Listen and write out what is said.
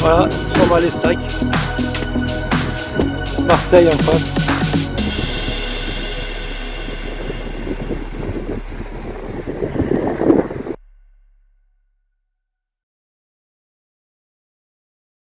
Voilà, sur les stacks. Marseille en face.